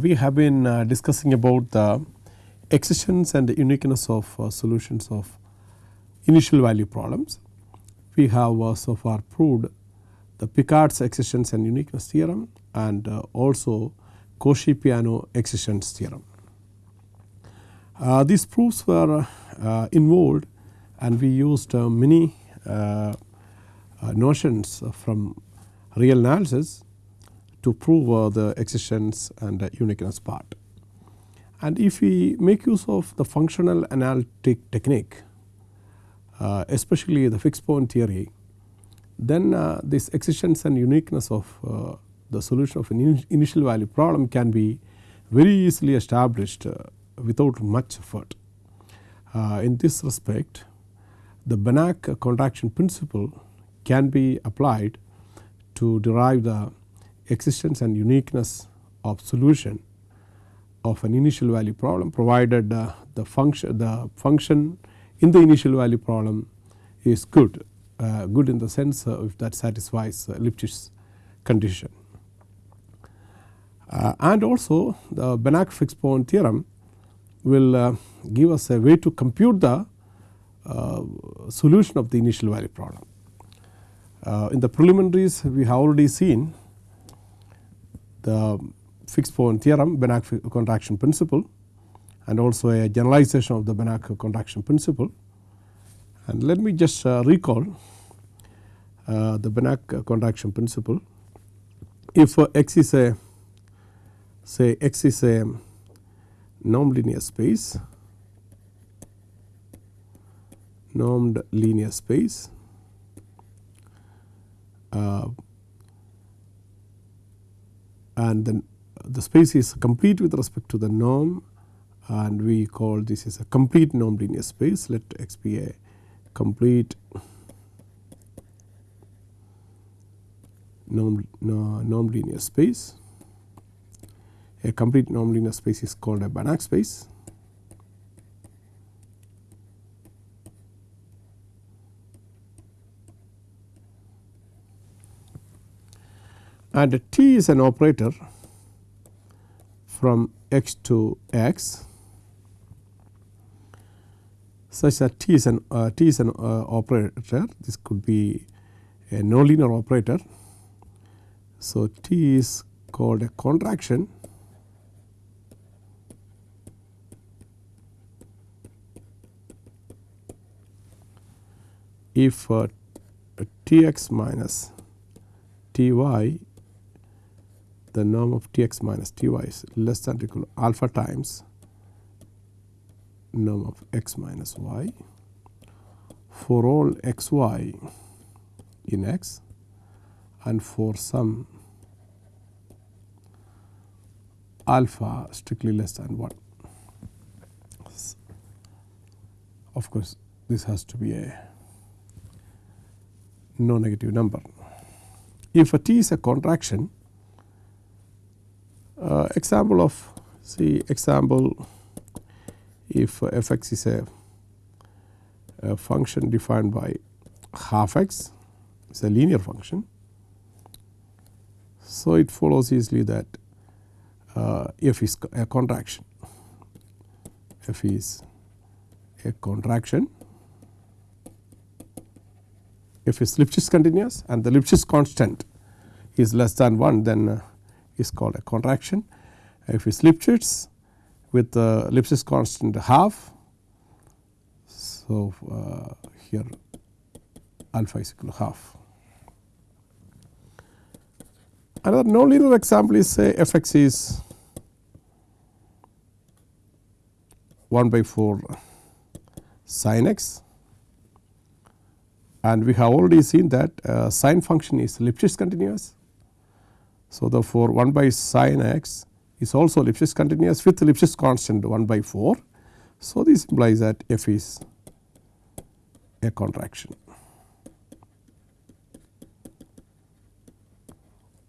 we have been uh, discussing about the existence and the uniqueness of uh, solutions of initial value problems. We have uh, so far proved the Picard's existence and uniqueness theorem and also Cauchy-Peano existence theorem. Uh, these proofs were uh, involved and we used uh, many notions from real analysis to prove the existence and uniqueness part. And if we make use of the functional analytic technique especially the fixed point theory then this existence and uniqueness of the solution of an in initial value problem can be very easily established uh, without much effort. Uh, in this respect the Banach contraction principle can be applied to derive the existence and uniqueness of solution of an initial value problem provided uh, the function the function in the initial value problem is good uh, good in the sense uh, if that satisfies Lipschitz condition. Uh, and also the Banach fixed point theorem will uh, give us a way to compute the uh, solution of the initial value problem. Uh, in the preliminaries we have already seen the fixed point theorem Banach contraction principle and also a generalization of the Banach contraction principle. And let me just uh, recall uh, the Banach contraction principle. If x is a say X is a normed linear space, normed linear space uh, and then the space is complete with respect to the norm and we call this is a complete normed linear space let X be a complete normed, no, normed linear space a complete normed linear space is called a Banach space. And T is an operator from x to x such that T is an uh, T is an uh, operator this could be a nonlinear operator. So, T is called a contraction if uh, T x minus T y the norm of T x minus T y is less than or equal to alpha times norm of x minus y for all x y in x and for some alpha strictly less than 1. Of course, this has to be a no negative number. If a t is a contraction uh, example of see example if f x is a, a function defined by half x it is a linear function. So, it follows easily that uh, f is a contraction f is a contraction if is Lipschitz continuous and the Lipschitz constant is less than 1 then uh, is called a contraction. If is Lipschitz with the Lipschitz constant half so uh, here alpha is equal to half. Another nonlinear example is say f x is 1 by 4 sin x and we have already seen that uh, sine function is Lipschitz continuous. So, therefore, 1 by sin x is also Lipschitz continuous with Lipschitz constant 1 by 4. So, this implies that f is a contraction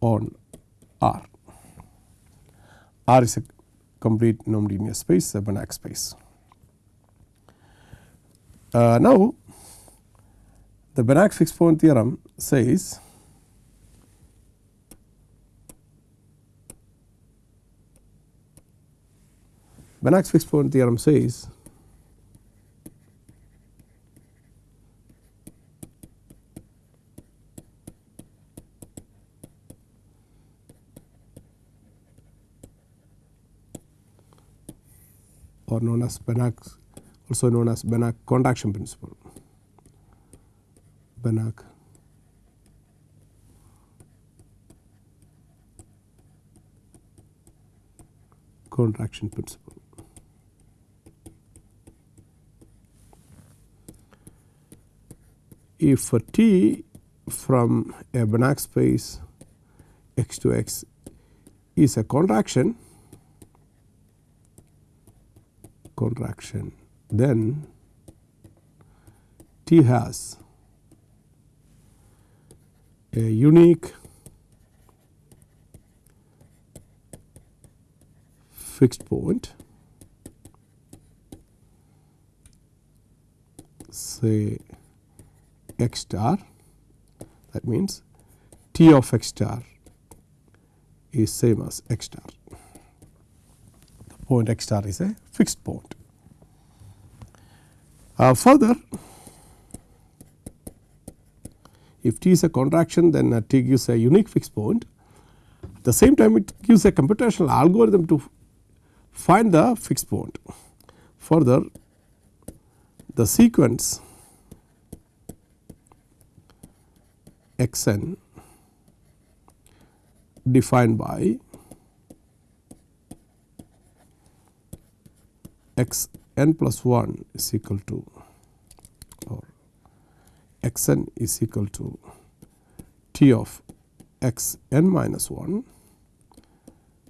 on R. R is a complete normed linear space a Banach space. Uh, now, the Banach fixed point theorem says Banach's fixed point theorem says or known as Banach also known as Banach contraction principle. Banach contraction principle. If T from a Banach space x to x is a contraction contraction then T has a unique fixed point say x star that means T of x star is same as x star. The point x star is a fixed point. Uh, further, if T is a contraction then uh, T gives a unique fixed point. At the same time it gives a computational algorithm to find the fixed point. Further, the sequence x n defined by x n plus 1 is equal to or x n is equal to t of x n minus 1.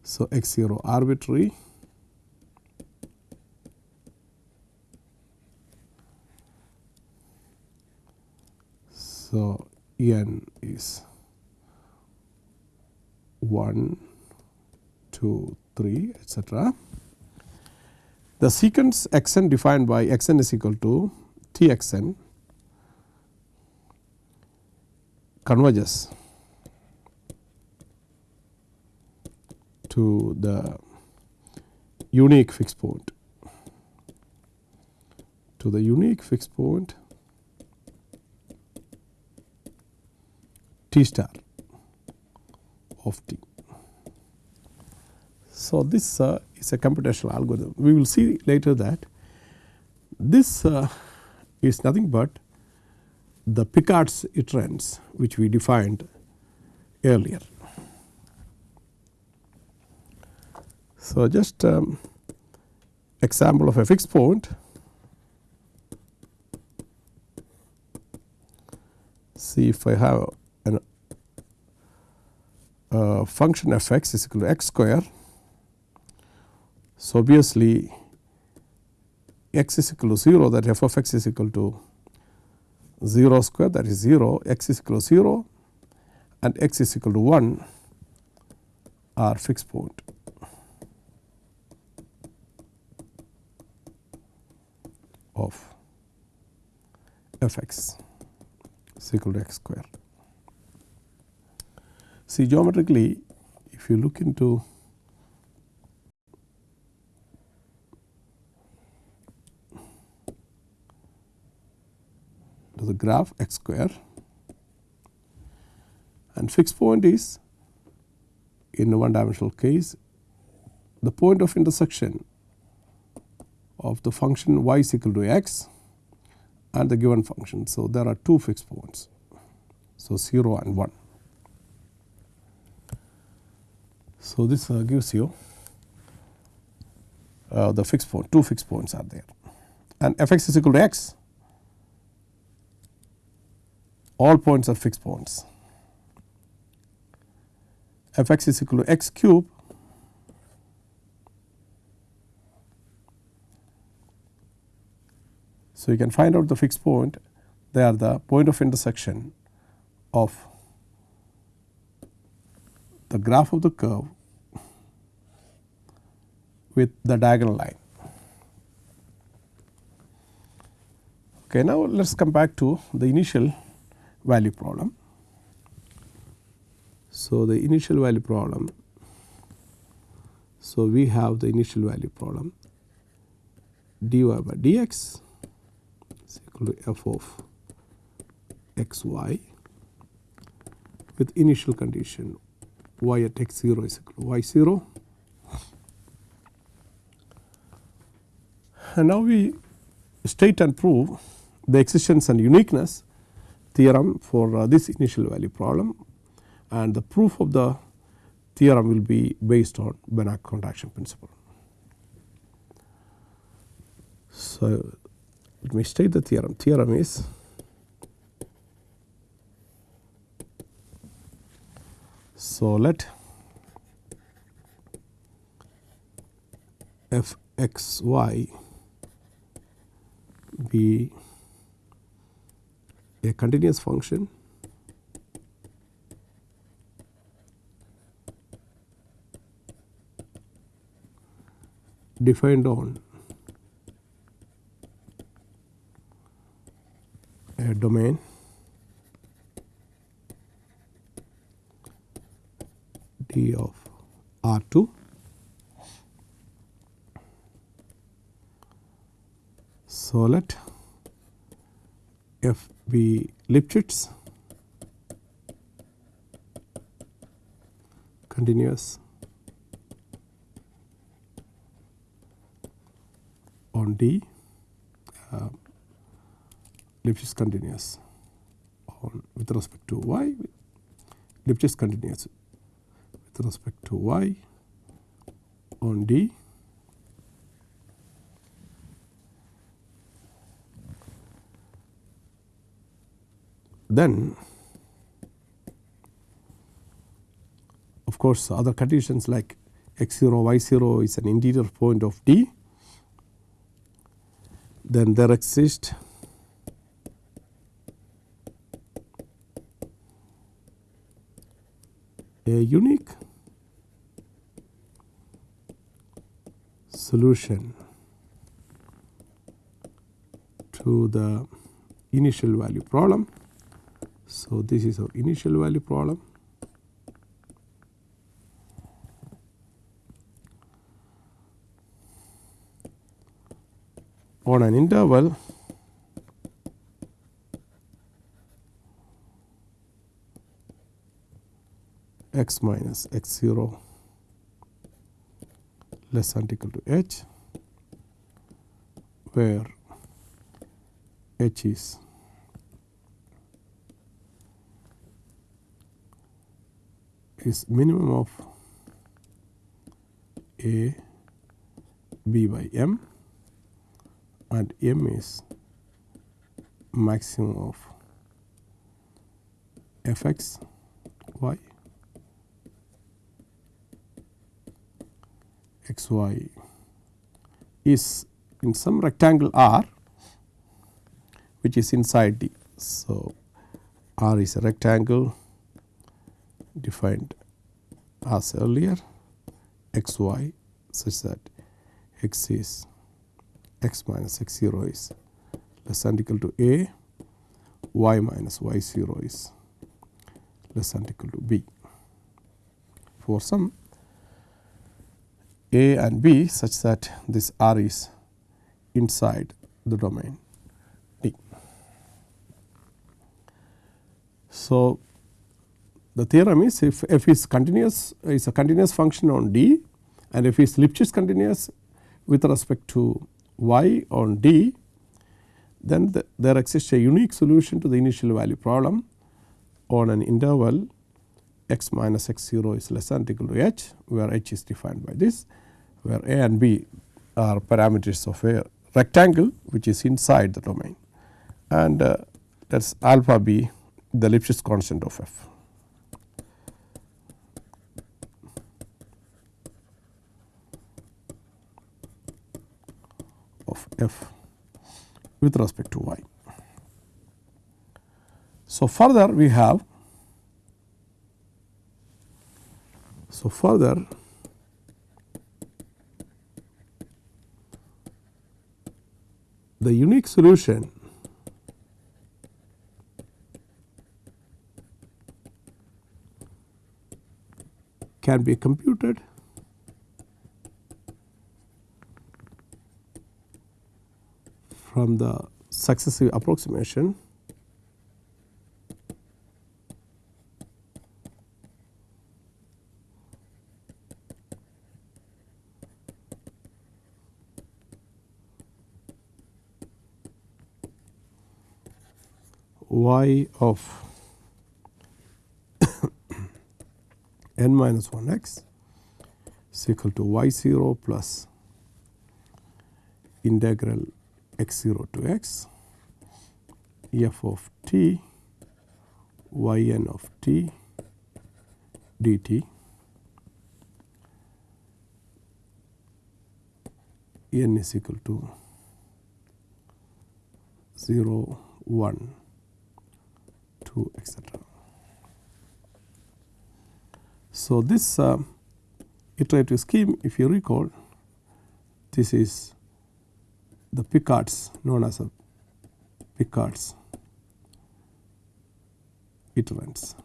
So, x 0 arbitrary So, n is 1, 2, 3 etcetera. The sequence x n defined by x n is equal to T x n converges to the unique fixed point to the unique fixed point T star of T. So, this uh, is a computational algorithm. We will see later that this uh, is nothing but the Picard's iterants which we defined earlier. So, just um, example of a fixed point see if I have uh, function f x is equal to x square. So, obviously x is equal to 0 that f of x is equal to 0 square that is 0 x is equal to 0 and x is equal to 1 are fixed point. of f x is equal to x square. See geometrically if you look into the graph x square and fixed point is in a one dimensional case the point of intersection of the function y is equal to x and the given function. So, there are two fixed points. So, 0 and 1. So, this uh, gives you uh, the fixed point, two fixed points are there. And f x is equal to x, all points are fixed points. f x is equal to x cube So, you can find out the fixed point. They are the point of intersection of the graph of the curve with the diagonal line. Okay, now let us come back to the initial value problem. So, the initial value problem. So, we have the initial value problem dy by dx is equal to f of x y with initial condition y at x 0 is equal to y 0 and now we state and prove the existence and uniqueness theorem for uh, this initial value problem and the proof of the theorem will be based on Banach contraction principle. So, let me state the theorem. Theorem is so let f x y be a continuous function. Defined on a domain d of R 2 so let f be Lipschitz continuous on D uh, Lipschitz continuous on with respect to y Lipschitz continuous with respect to y on D then of course other conditions like x 0 y 0 is an interior point of D then there exists a unique solution to the initial value problem. So, this is our initial value problem. On an interval x minus x 0 less than equal to h where h is is minimum of a b by m and m is maximum of fx y x y is in some rectangle R which is inside D. So, R is a rectangle defined as earlier x y such that x is x minus x 0 is less than equal to a y minus y 0 is less than equal to b. For some a and b such that this r is inside the domain D. So, the theorem is if f is continuous is a continuous function on D and if is Lipschitz continuous with respect to y on D then the, there exists a unique solution to the initial value problem on an interval x minus x 0 is less than or equal to h where h is defined by this where a and b are parameters of a rectangle which is inside the domain and uh, let us alpha b the Lipschitz constant of f. of f with respect to y. So, further we have so further the unique solution can be computed from the successive approximation. Y of n minus 1 x is equal to y 0 plus integral x 0 to x f of t y n of t dt n is equal to 0 1 2 etc. So, this uh, iterative scheme if you recall this is the Picard's known as a Picard's iterants.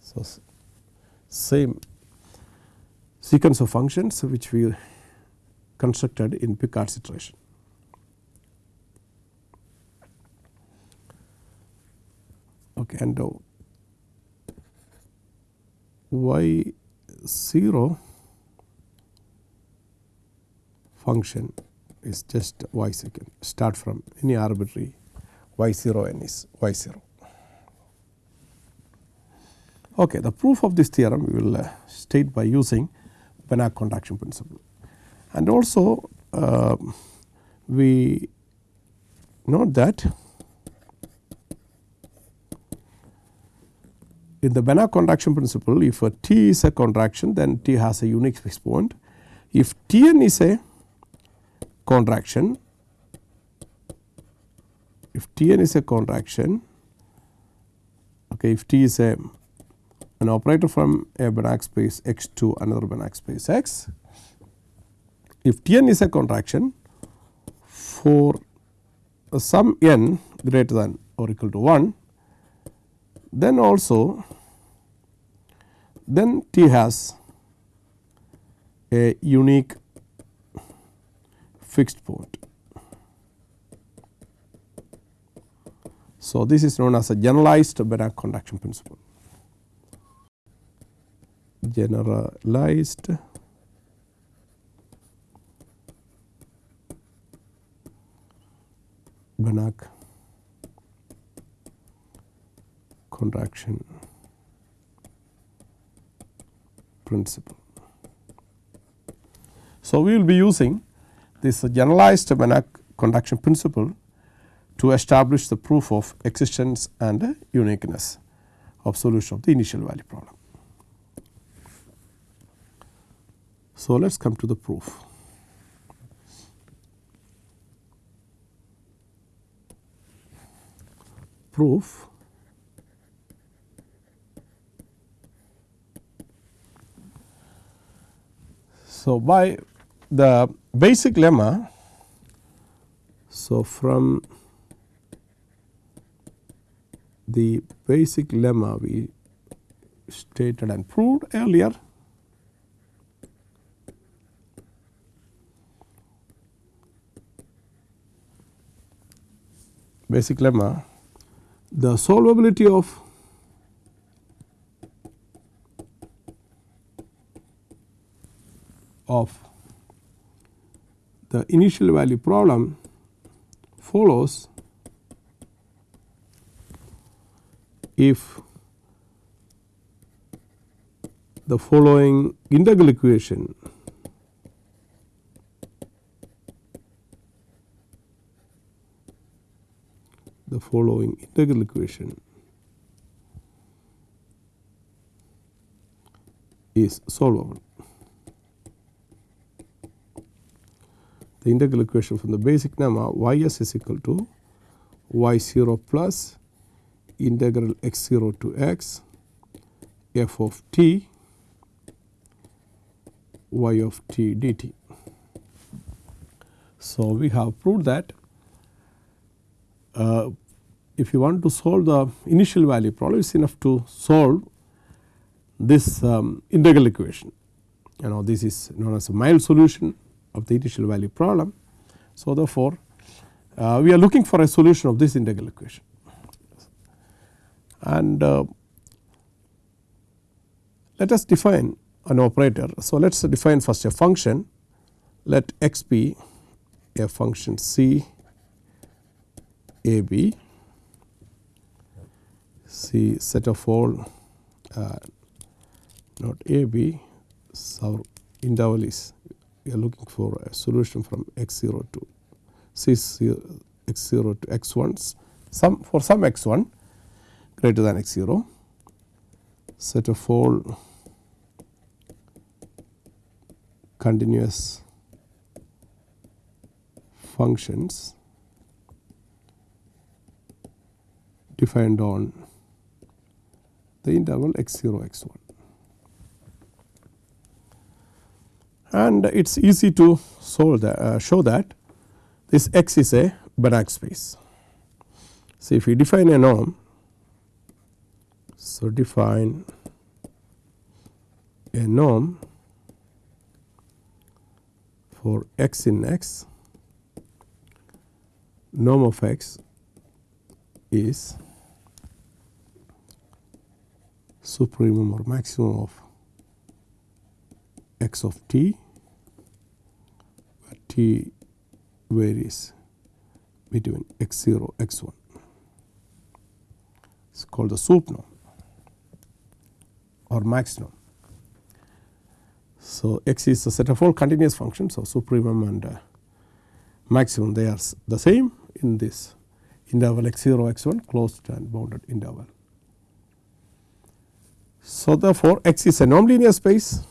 So, same sequence of functions which we constructed in Picard's iteration. Okay, and uh, y 0 function is just y secant start from any arbitrary y 0 n is y 0. Okay, the proof of this theorem we will uh, state by using Banach contraction principle and also uh, we note that in the Banach contraction principle if a T is a contraction then T has a unique fixed point. If T n is a contraction, if T n is a contraction, okay, if T is a an operator from a Banach space x to another Banach space x, if T n is a contraction for some n greater than or equal to 1 then also then T has a unique fixed point. So, this is known as a generalized Banach contraction principle. Generalized Banach contraction principle. So, we will be using this generalized Banach contraction principle to establish the proof of existence and uniqueness of solution of the initial value problem. So, let us come to the proof. Proof So, by the basic lemma, so from the basic lemma we stated and proved earlier basic lemma the solvability of of the initial value problem follows if the following integral equation the following integral equation is solvable. The integral equation from the basic lemma y s is equal to y 0 plus integral x 0 to x f of t y of t dt. So, we have proved that uh, if you want to solve the initial value problem it is enough to solve this um, integral equation you know this is known as a mild solution of the initial value problem. So, therefore, uh, we are looking for a solution of this integral equation and uh, let us define an operator. So, let us define first a function let x be a function c a b c set of all uh, not a b so interval is we are looking for a solution from x 0 to c 0 x 0 to x 1 some for some x 1 greater than x 0 set of all continuous functions defined on the interval x 0 x 1 and it is easy to that uh, show that this x is a Banach space. So, if we define a norm so define a norm for x in x norm of x is supremum or maximum of x of t t varies between x 0 x 1 it is called the sup norm or max norm. So, x is a set of all continuous functions. So, supremum and uh, maximum they are the same in this interval x 0 x 1 closed and bounded interval. So, therefore, x is a normed linear space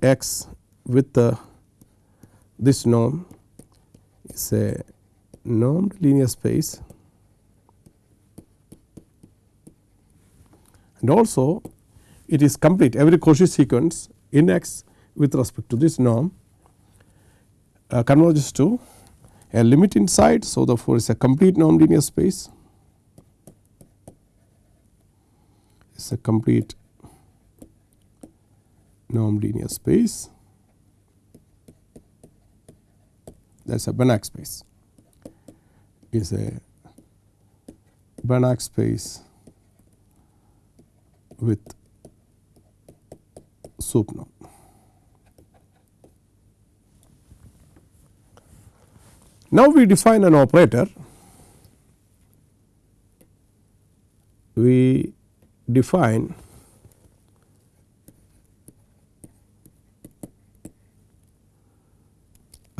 x with the this norm is a normed linear space. And also it is complete. Every Cauchy sequence in x with respect to this norm uh, converges to a limit inside. So, therefore, it is a complete normed linear space. It is a complete normed linear space. That is a Banach space. Is a Banach space with sup norm. Now, we define an operator. We define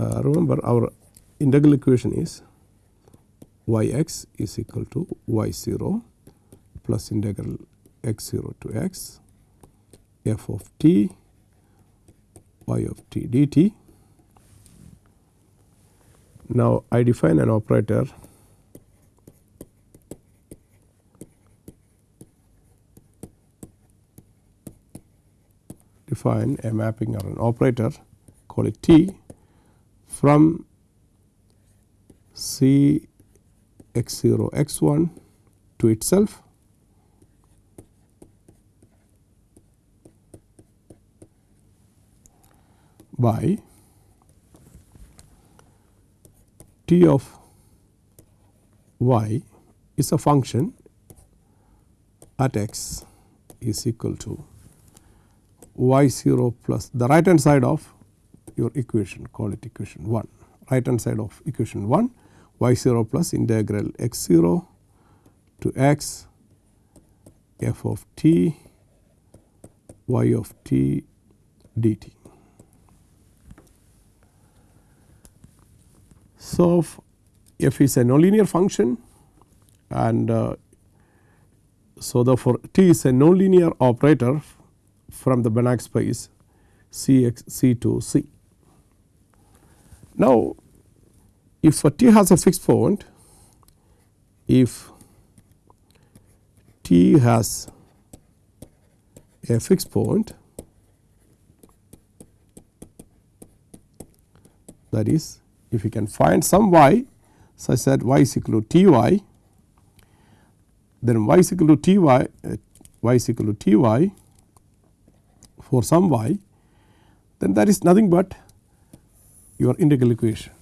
Uh, remember our integral equation is y x is equal to y 0 plus integral x 0 to x f of t y of t dt. Now, I define an operator define a mapping or an operator call it T from C x 0 x 1 to itself. By t of y is a function at x is equal to y 0 plus the right hand side of your equation call it equation 1 right hand side of equation 1 y 0 plus integral x 0 to x f of t y of t dt. So, f is a nonlinear function and uh, so therefore, t is a nonlinear operator from the Banach space C x C to C. Now, if t has a fixed point, if t has a fixed point that is if you can find some y such that y is equal to t y then y is equal to t y uh, y is equal to t y for some y then that is nothing but your integral equation.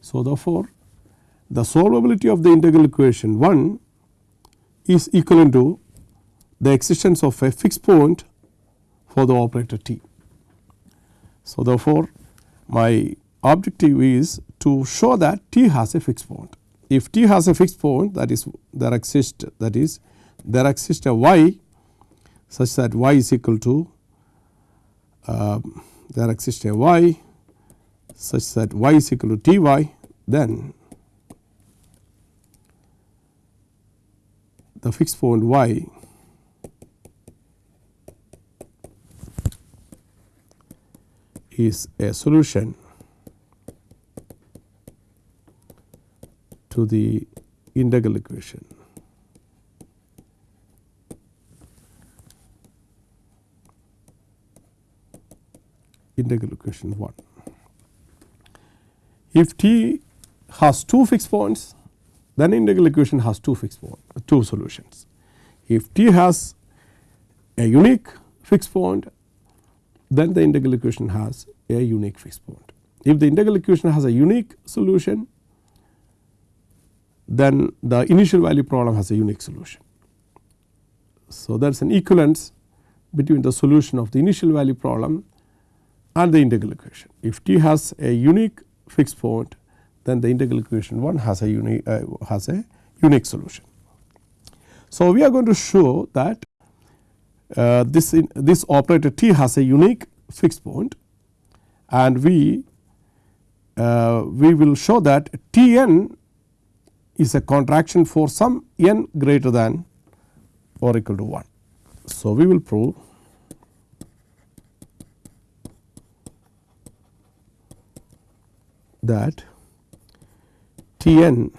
So, therefore, the solvability of the integral equation 1 is equivalent to the existence of a fixed point for the operator t. So, therefore, my objective is to show that t has a fixed point. If t has a fixed point that is there exists that is there exists a y such that y is equal to there exists a y such that y is equal to t y then the fixed point y is a solution to the integral equation. Integral equation 1. If t has two fixed points then integral equation has two fixed point, two solutions. If t has a unique fixed point then the integral equation has a unique fixed point. If the integral equation has a unique solution then the initial value problem has a unique solution. So, there is an equivalence between the solution of the initial value problem and the integral equation. If t has a unique fixed point then the integral equation 1 has a unique uh, has a unique solution. So, we are going to show that uh, this in, this operator t has a unique fixed point and we uh, we will show that T n is a contraction for some n greater than or equal to 1. So, we will prove that T n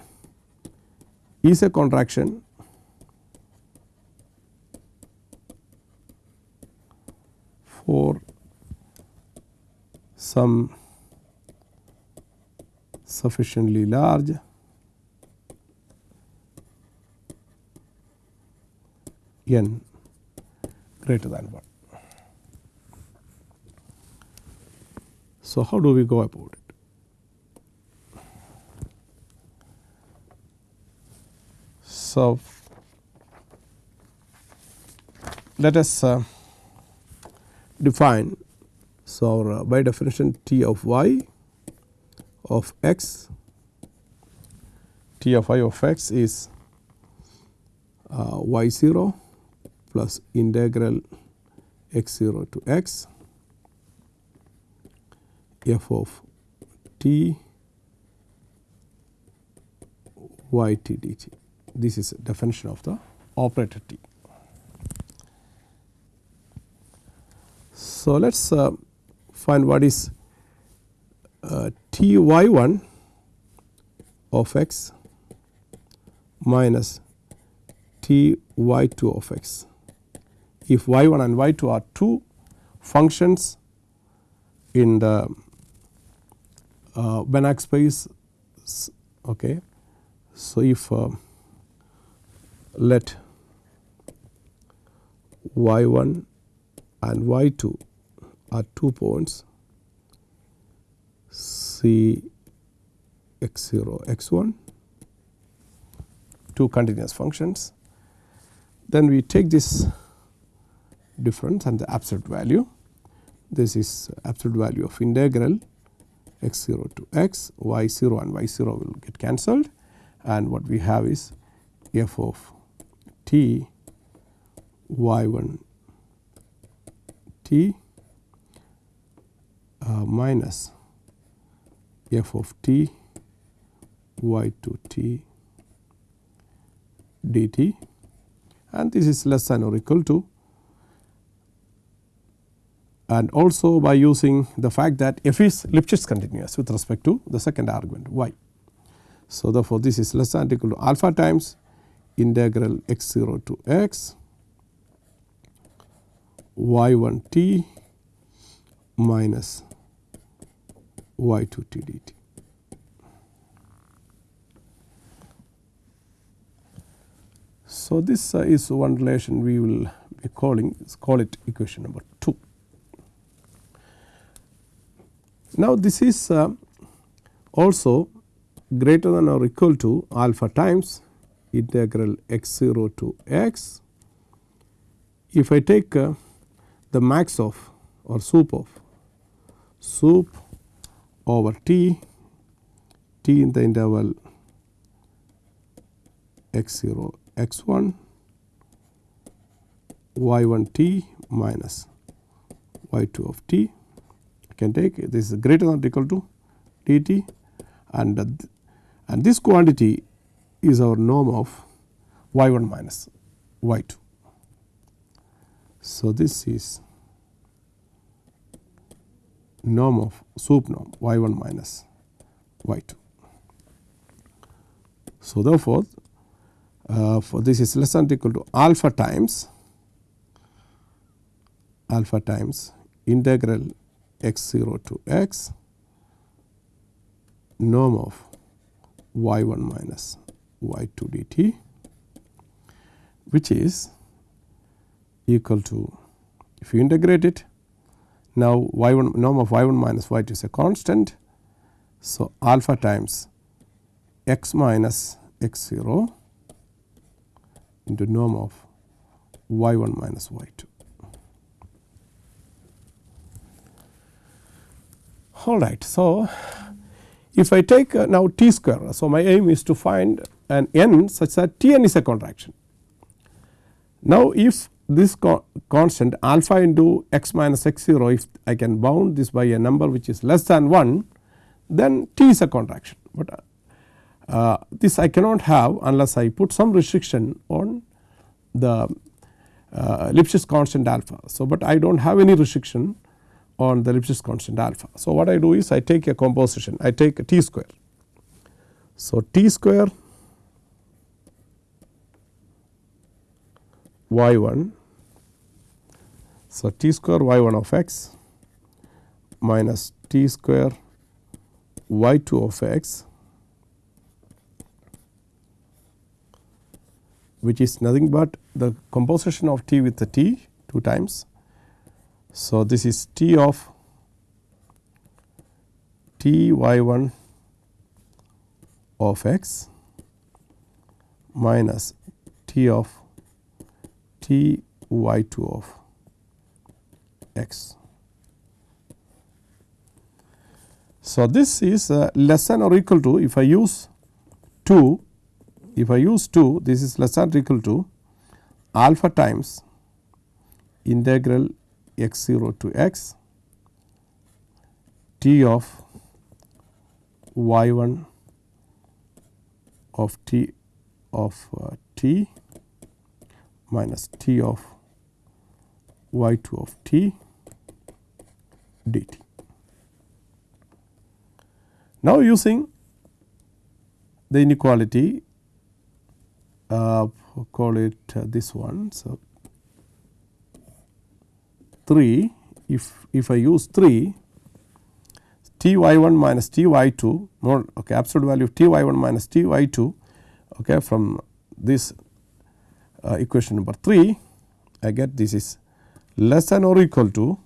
is a contraction for some sufficiently large n greater than 1. So, how do we go about it? So, let us uh, define so uh, by definition t of y of x t of y of x is uh, y 0 plus integral x 0 to x f of t y t dt. This is definition of the operator t. So, let us uh, find what is uh, t y 1 of x minus t y 2 of x. If y 1 and y 2 are two functions in the uh, Banach space okay. So, if uh, let y 1 and y 2 are two points. C x 0 x 1 two continuous functions. Then we take this difference and the absolute value. This is absolute value of integral x 0 to x. Y 0 and y 0 will get cancelled. And what we have is f of t y 1 t uh, minus f of t y 2 t dt and this is less than or equal to and also by using the fact that f is Lipschitz continuous with respect to the second argument y. So, therefore, this is less than or equal to alpha times integral x 0 to x y 1 t minus y 2 t dt. So, this uh, is one relation we will be calling call it equation number 2. Now, this is uh, also greater than or equal to alpha times integral x 0 to x. If I take uh, the max of or sup of sup over t, t in the interval x 0 x 1 y 1 t minus y 2 of t can take this is greater than or equal to dt and uh, and this quantity is our norm of y 1 minus y 2. So, this is norm of sup norm y 1 minus y 2. So, therefore, uh, for this is less than equal to alpha times alpha times integral x 0 to x norm of y 1 minus y 2 dt which is equal to if you integrate it now y 1 norm of y 1 minus y 2 is a constant. So, alpha times x minus x 0 into norm of y 1 minus y 2. All right. So, if I take uh, now t square. So, my aim is to find an n such that T n is a contraction. Now, if this co constant alpha into x minus x 0 if I can bound this by a number which is less than 1 then T is a contraction, but uh, this I cannot have unless I put some restriction on the uh, Lipschitz constant alpha. So, but I do not have any restriction on the Lipschitz constant alpha. So, what I do is I take a composition I take a t square. So, t square y 1 so t square y 1 of x minus t square y 2 of x which is nothing but the composition of t with the t 2 times. So, this is t of t y 1 of x minus t of t y 2 of x. So, this is uh, less than or equal to if I use 2 if I use 2 this is less than or equal to alpha times integral x 0 to x t of y 1 of t of uh, t minus t of y 2 of t dt. Now, using the inequality uh, call it uh, this one. So, 3 if if I use 3 t y 1 minus t y 2 more okay absolute value of t y 1 minus t y 2 okay from this uh, equation number 3 I get this is less than or equal to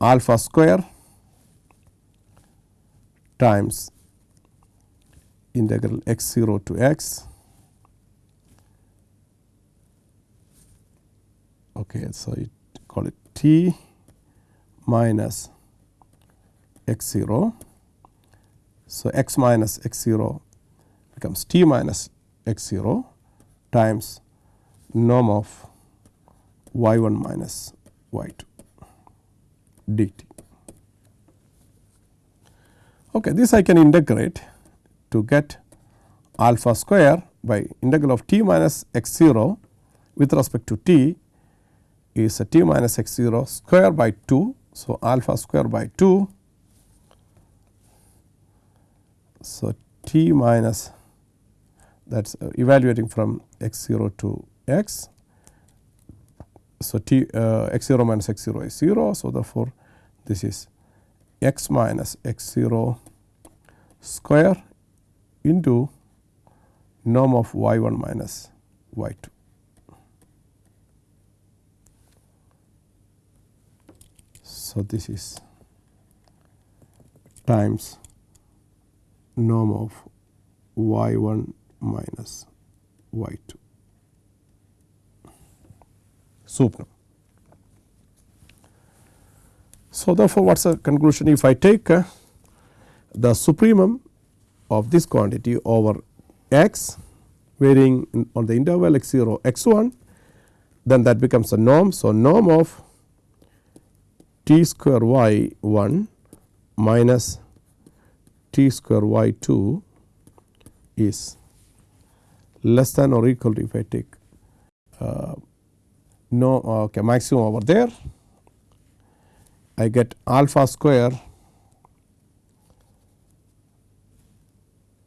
alpha square times integral x 0 to x. Okay so it call it t minus x 0 so x minus x 0 becomes t minus x 0 times norm of y 1 minus y 2 dt. Okay, this I can integrate to get alpha square by integral of t minus x 0 with respect to t is a t minus x 0 square by 2. So, alpha square by 2. So, t minus that is uh, evaluating from x 0 to x. So, t uh, x 0 minus x 0 is 0. So, therefore, this is x minus x 0 square into norm of y 1 minus y 2. So, this is times norm of y 1 minus y 2 sup So, therefore, what is the conclusion? If I take uh, the supremum of this quantity over x varying on the interval x 0 x 1 then that becomes a norm. So, norm of t square y 1 minus t square y 2 is less than or equal to if I take uh, no okay, maximum over there I get alpha square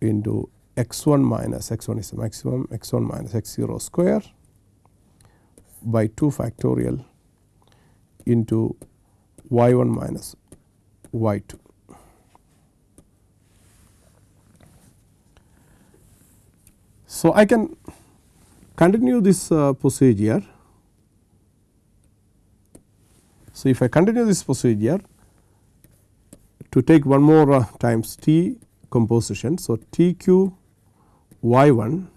into x 1 minus x 1 is the maximum x 1 minus x 0 square by 2 factorial into y 1 minus y 2. So, I can continue this uh, procedure. So, if I continue this procedure to take one more uh, times t composition. So, t q y 1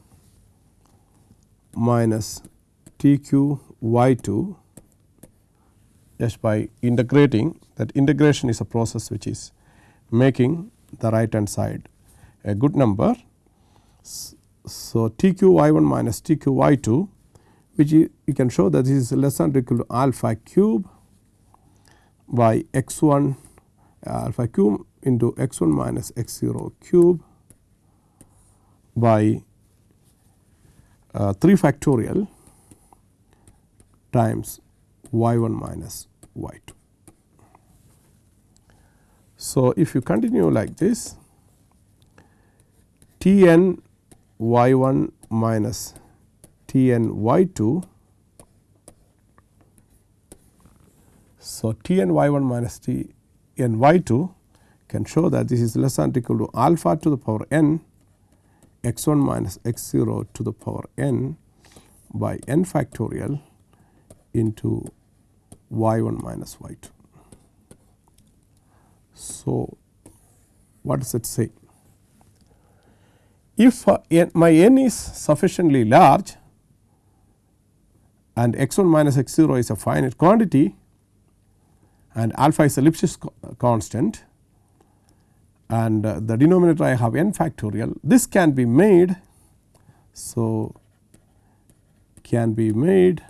minus t q y 2 just by integrating that integration is a process which is making the right hand side a good number. So, t q y 1 minus t q y 2 which you, you can show that this is less than or equal to alpha cube by x 1 alpha cube into x 1 minus x 0 cube by uh, 3 factorial times y 1 minus y 2. So, if you continue like this T n y 1 minus T n y 2. So, T n y 1 minus T n y 2 can show that this is less than or equal to alpha to the power n x 1 minus x 0 to the power n by n factorial into y 1 minus y 2. So, what does it say? If uh, my n is sufficiently large and x 1 minus x 0 is a finite quantity and alpha is a Lipschitz constant and uh, the denominator I have n factorial this can be made. So, can be made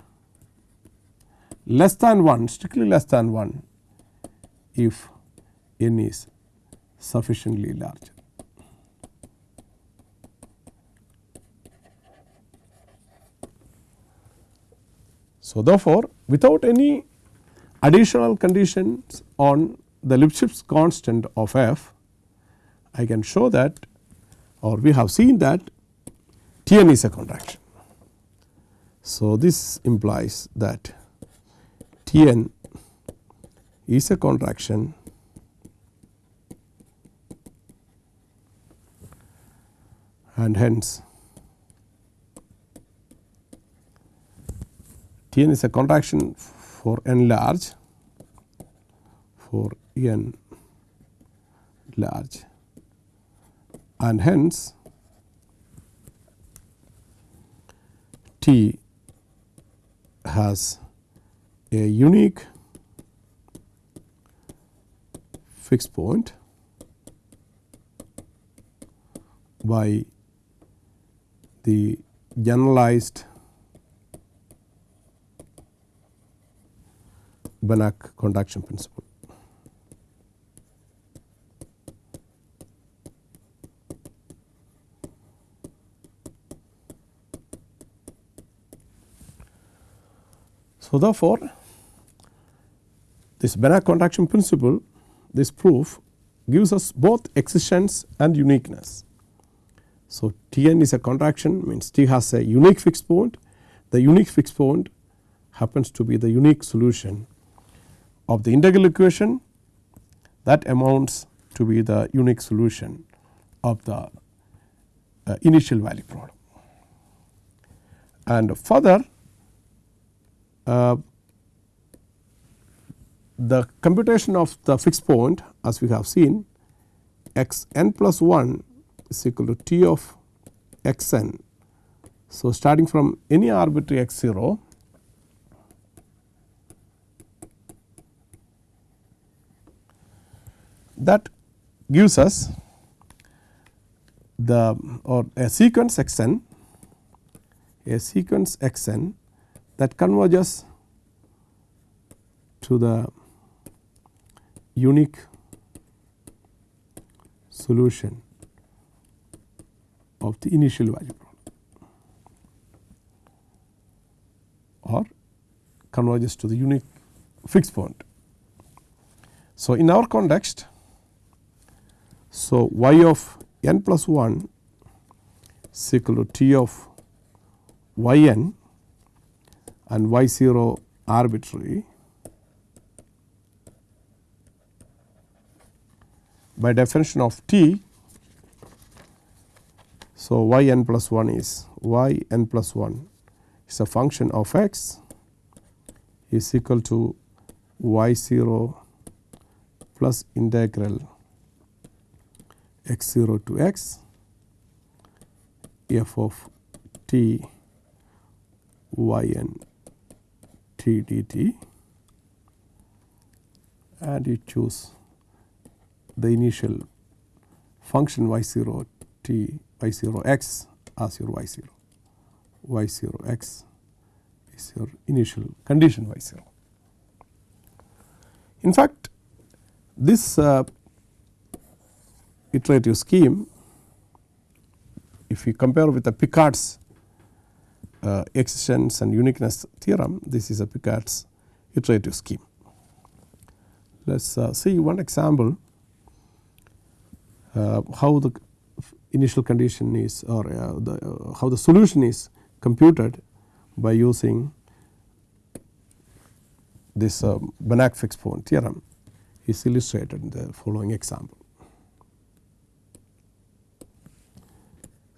less than 1 strictly less than 1 if n is sufficiently large. So, therefore, without any additional conditions on the Lipschitz constant of f, I can show that or we have seen that T n is a contraction. So, this implies that T n is a contraction and hence T n is a contraction for n large for n large. And hence T has a unique fixed point by the generalized Banach contraction principle. So, therefore, this Banach contraction principle this proof gives us both existence and uniqueness. So, T n is a contraction means T has a unique fixed point the unique fixed point happens to be the unique solution of the integral equation that amounts to be the unique solution of the uh, initial value problem. And further uh, the computation of the fixed point as we have seen x n plus 1 is equal to t of x n. So, starting from any arbitrary x 0 that gives us the or a sequence x n a sequence x n that converges to the unique solution of the initial value problem or converges to the unique fixed point. So, in our context, so y of n plus 1 is equal to t of y n and y 0 arbitrary by definition of t. So, y n plus 1 is y n plus 1 is a function of x is equal to y 0 plus integral x 0 to x f of t y n t dt and you choose the initial function y 0 t y 0 x as your y 0 y 0 x is your initial condition y 0. In fact, this uh, iterative scheme if we compare with the Picard's uh, existence and uniqueness theorem this is a Picard's iterative scheme. Let us uh, see one example uh, how the initial condition is or uh, the, uh, how the solution is computed by using this uh, Banach fixed point theorem is illustrated in the following example.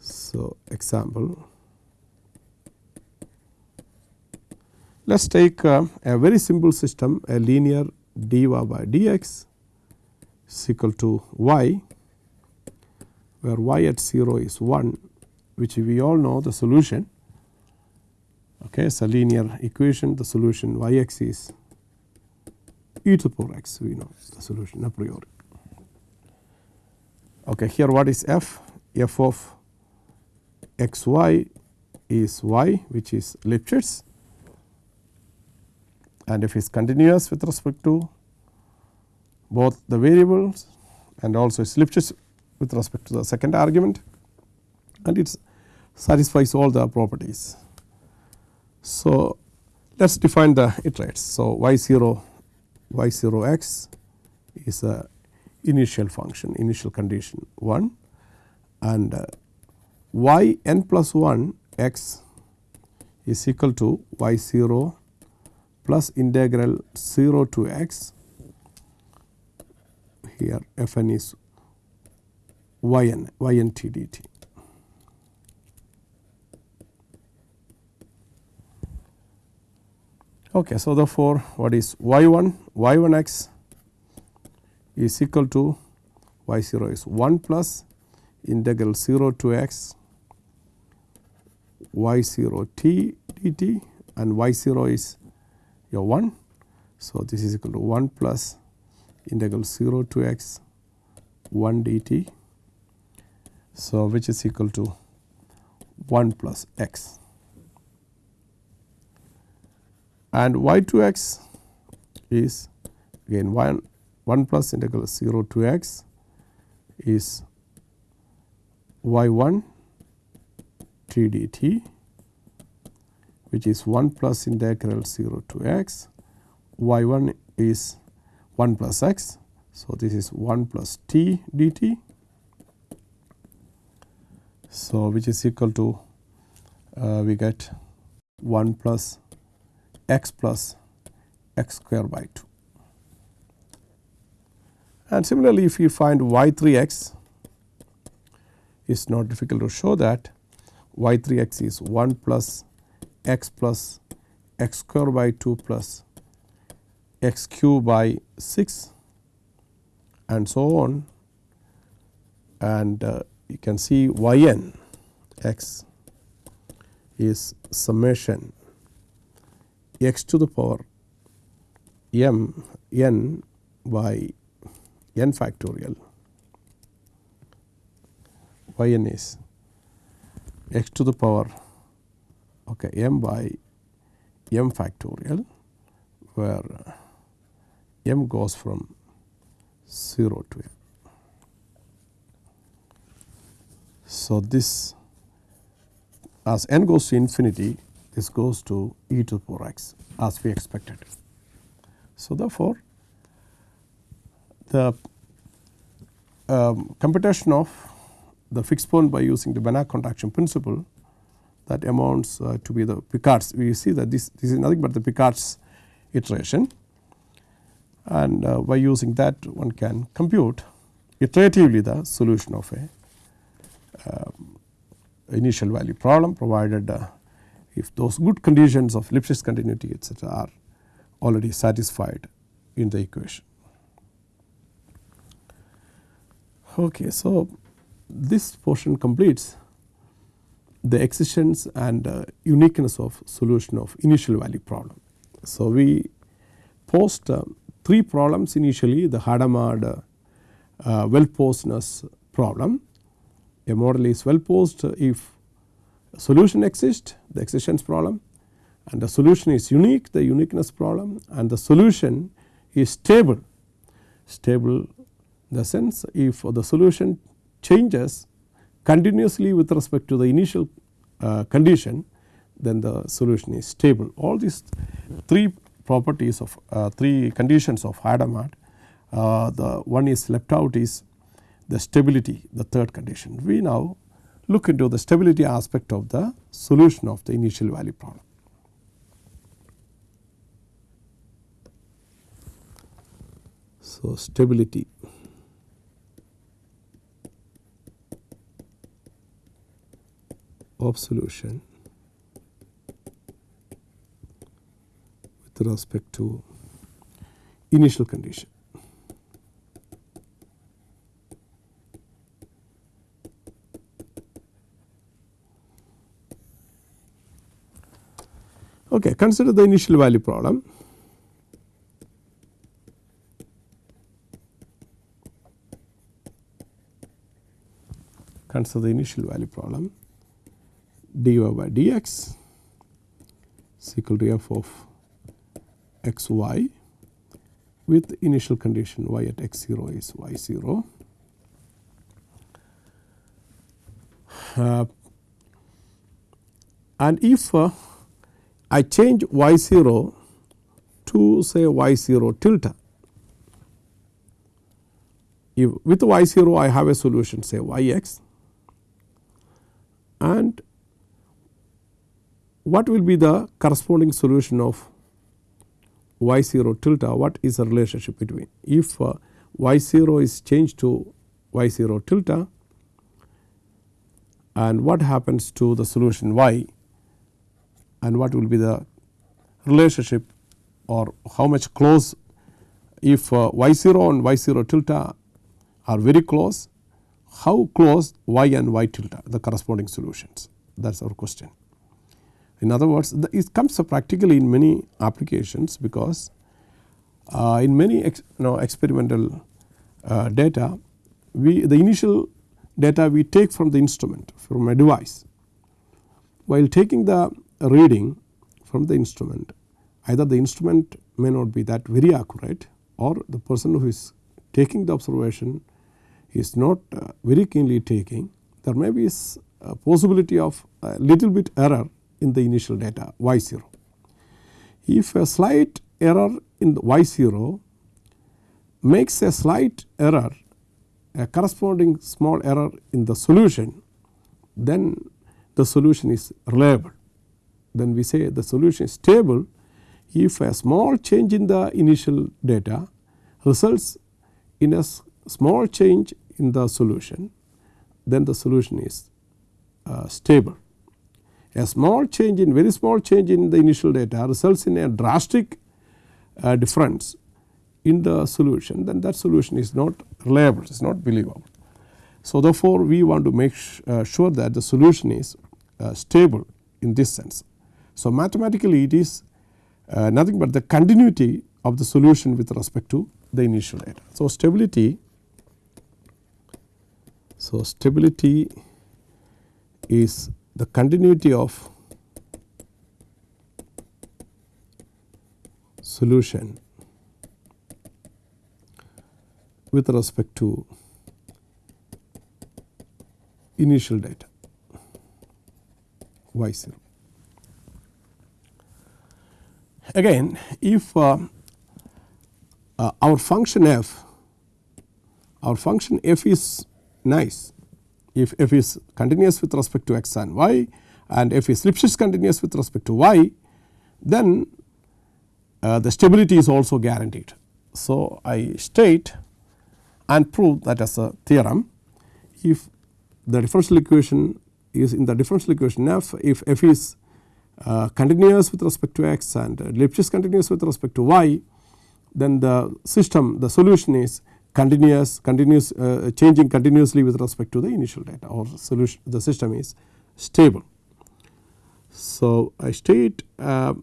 So, example let us take uh, a very simple system a linear dy by dx is equal to y where y at 0 is 1 which we all know the solution okay, it's a linear equation the solution y x is e to the power x we know the solution a priori. Okay, here what is f? f of x y is y which is Lipschitz and if it is continuous with respect to both the variables and also it is Lipschitz with respect to the second argument and it satisfies all the properties. So, let us define the iterates. So, y 0 y 0 x is a initial function initial condition 1 and uh, y n plus 1 x is equal to y 0 plus integral 0 to x. Here f n is y n y n t d t. Okay, so therefore, what is y 1 y 1 x is equal to y 0 is 1 plus integral 0 to x y 0 t dt and y 0 is your 1. So, this is equal to 1 plus integral 0 to x 1 dt. So, which is equal to 1 plus x and y 2 x is again 1 1 plus integral 0 to x is y 1 t dt which is 1 plus integral 0 to x y 1 is 1 plus x. So, this is 1 plus t dt. So, which is equal to uh, we get 1 plus x plus x square by 2. And similarly, if you find y 3 x it is not difficult to show that y 3 x is 1 plus x plus x square by 2 plus x cube by 6 and so on. And uh, you can see y n x is summation. X to the power m n by n factorial. Y n is x to the power okay, m by m factorial where m goes from 0 to m. So, this as n goes to infinity this goes to e to the power x as we expected. So, therefore, the um, computation of the fixed point by using the Banach contraction principle that amounts uh, to be the Picard's. We see that this, this is nothing but the Picard's iteration and uh, by using that one can compute iteratively the solution of a um, initial value problem provided uh, if those good conditions of Lipschitz continuity etc., are already satisfied in the equation. Okay, so, this portion completes the existence and uh, uniqueness of solution of initial value problem. So, we post uh, three problems initially the Hadamard uh, uh, well posedness problem. A model is well posed if solution exists the existence problem and the solution is unique the uniqueness problem and the solution is stable stable the sense if the solution changes continuously with respect to the initial uh, condition then the solution is stable. All these three properties of uh, three conditions of Hadamard uh, the one is left out is the stability the third condition. We now look into the stability aspect of the solution of the initial value problem. So, stability of solution with respect to initial condition. Okay, consider the initial value problem. Consider the initial value problem dy by dx is equal to f of x y with initial condition y at x 0 is y 0. Uh, and if uh, I change y 0 to say y 0 tilde, if with y 0 I have a solution say y x and what will be the corresponding solution of y 0 tilde what is the relationship between if uh, y 0 is changed to y 0 tilde and what happens to the solution y and what will be the relationship or how much close if uh, y 0 and y 0 tilde are very close how close y and y tilde the corresponding solutions that is our question. In other words the, it comes practically in many applications because uh, in many ex, you know, experimental uh, data we the initial data we take from the instrument from a device. While taking the reading from the instrument either the instrument may not be that very accurate or the person who is taking the observation is not uh, very keenly taking there may be a possibility of a little bit error in the initial data y 0. If a slight error in the y 0 makes a slight error a corresponding small error in the solution then the solution is reliable. Then we say the solution is stable if a small change in the initial data results in a small change in the solution then the solution is uh, stable a small change in very small change in the initial data results in a drastic uh, difference in the solution then that solution is not reliable it is not believable. So, therefore, we want to make uh, sure that the solution is uh, stable in this sense. So, mathematically it is uh, nothing but the continuity of the solution with respect to the initial data. So, stability so stability is the continuity of solution with respect to initial data y 0. Again if uh, uh, our function f our function f is nice if f is continuous with respect to x and y and f is Lipschitz continuous with respect to y then uh, the stability is also guaranteed. So, I state and prove that as a theorem if the differential equation is in the differential equation f if f is uh, continuous with respect to x and Lipschitz continuous with respect to y then the system the solution is continuous continuous uh, changing continuously with respect to the initial data or solution the system is stable. So, I state uh,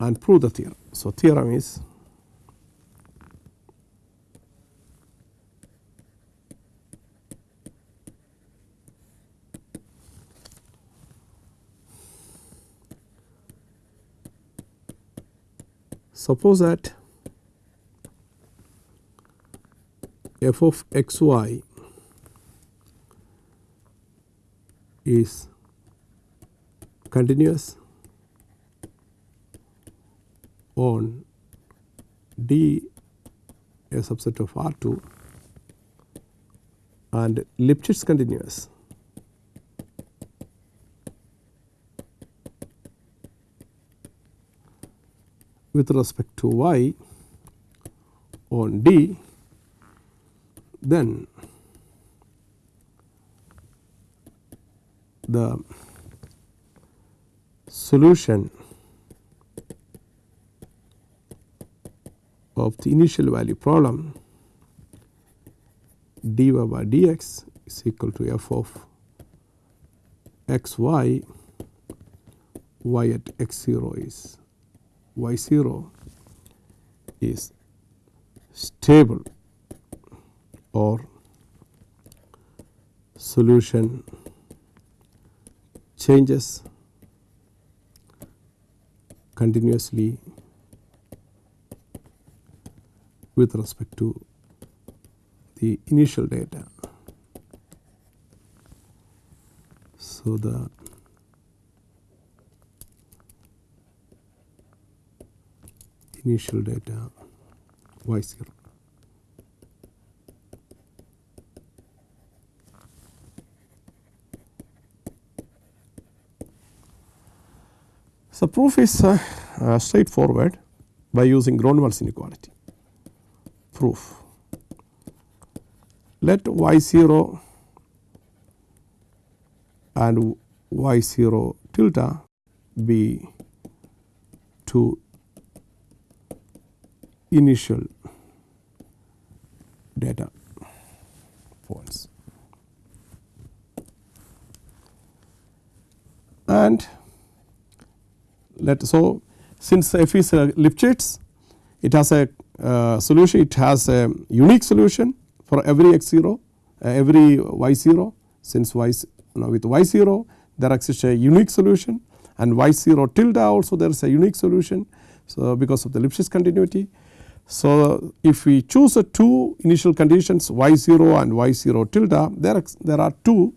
and prove the theorem. So, theorem is suppose that f of x y is continuous on D a subset of R 2 and Lipschitz continuous. With respect to y on D then the solution of the initial value problem dy by dx is equal to f of x y y at x 0 is y 0 is stable or solution changes continuously with respect to the initial data. So, the initial data y 0. So, proof is uh, uh, straightforward by using Gronwall's inequality proof. Let y 0 and y 0 tilde be two initial data points and let so since f is a Lipschitz it has a uh, solution it has a unique solution for every x 0 uh, every y 0 since y you with y 0 there exists a unique solution and y 0 tilde also there is a unique solution. So, because of the Lipschitz continuity. So, if we choose a two initial conditions y 0 and y 0 tilde there, there are two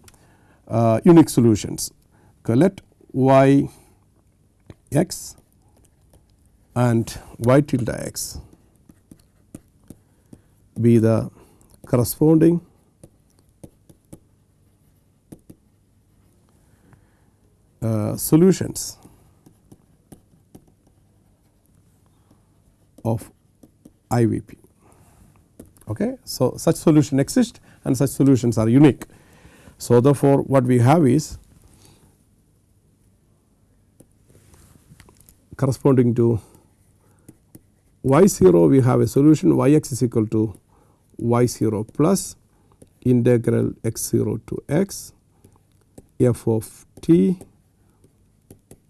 uh, unique solutions. Okay, let y x and y tilde x be the corresponding uh, solutions of IVP. Okay. So, such solution exist and such solutions are unique. So, therefore, what we have is corresponding to y 0 we have a solution y x is equal to y 0 plus integral x 0 to x f of t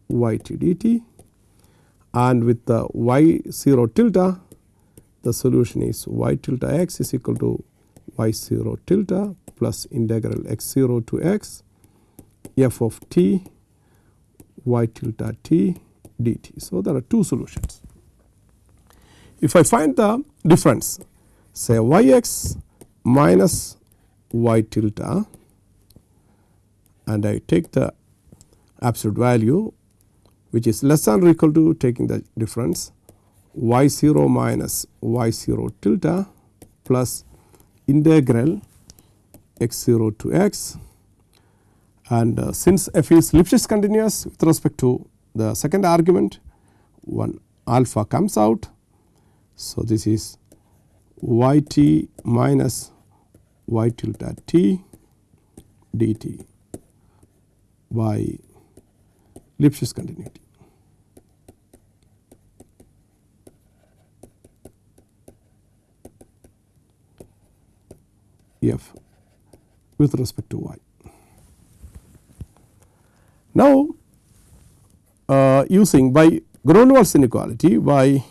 y t dt and with the y 0 tilde the solution is y tilde x is equal to y 0 tilde plus integral x 0 to x f of t y tilde t dt. So, there are two solutions. If I find the difference say y x minus y tilde and I take the absolute value which is less than or equal to taking the difference y 0 minus y 0 tilde plus integral x 0 to x and uh, since f is Lipschitz continuous with respect to the second argument one alpha comes out. So, this is y t minus y tilde t dt by Lipschitz continuity. f with respect to y. Now, uh, using by Gronwall's inequality by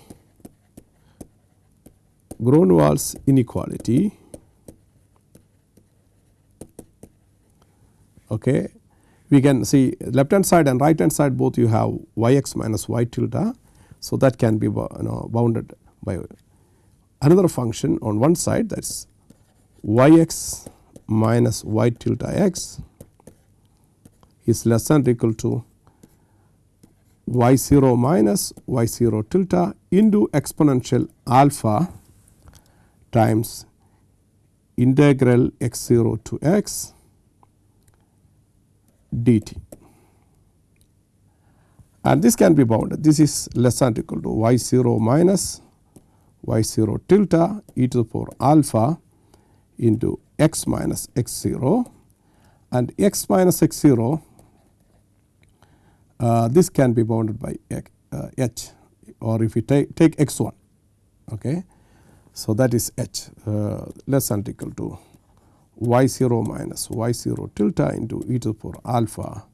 Gronwall's inequality okay, we can see left hand side and right hand side both you have y x minus y tilde. So, that can be you know bounded by another function on one side that is y x minus y tilde x is less than or equal to y 0 minus y 0 tilde into exponential alpha times integral x 0 to x dt. And this can be bounded. This is less than or equal to y 0 minus y 0 tilde e to the power alpha into x minus x 0 and x minus x 0 uh, this can be bounded by h, uh, or if we take, take x 1 okay. So, that is h uh, less than or equal to y 0 minus y 0 tilde into e to the power alpha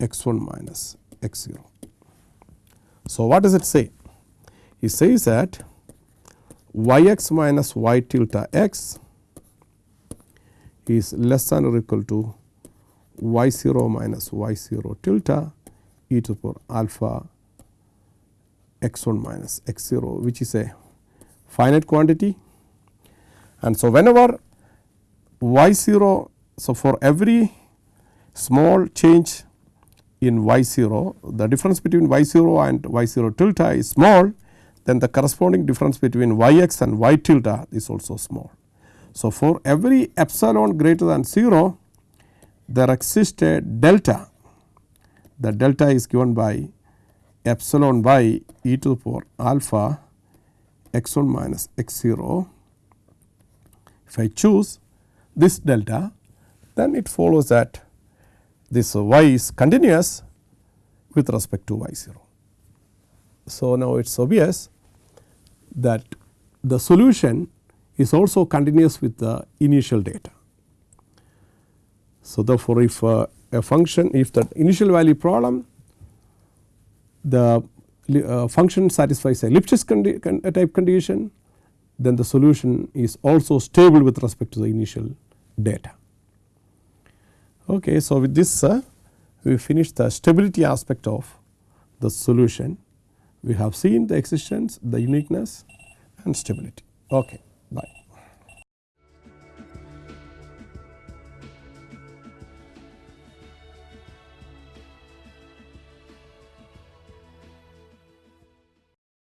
x 1 minus x 0. So, what does it say? It says that y x minus y tilde x is less than or equal to y 0 minus y 0 tilde e to the power alpha x 1 minus x 0 which is a finite quantity. And so, whenever y 0 so for every small change in y 0 the difference between y 0 and y 0 tilde is small then the corresponding difference between y x and y tilde is also small. So, for every epsilon greater than 0 there exists a delta the delta is given by epsilon by e to the power alpha x 1 minus x 0. If I choose this delta then it follows that this y is continuous with respect to y 0. So, now it is obvious that the solution is also continuous with the initial data. So, therefore, if uh, a function if the initial value problem the uh, function satisfies a Lipschitz condi con type condition then the solution is also stable with respect to the initial data. Okay, so, with this uh, we finish the stability aspect of the solution. We have seen the existence, the uniqueness and stability. Okay, bye.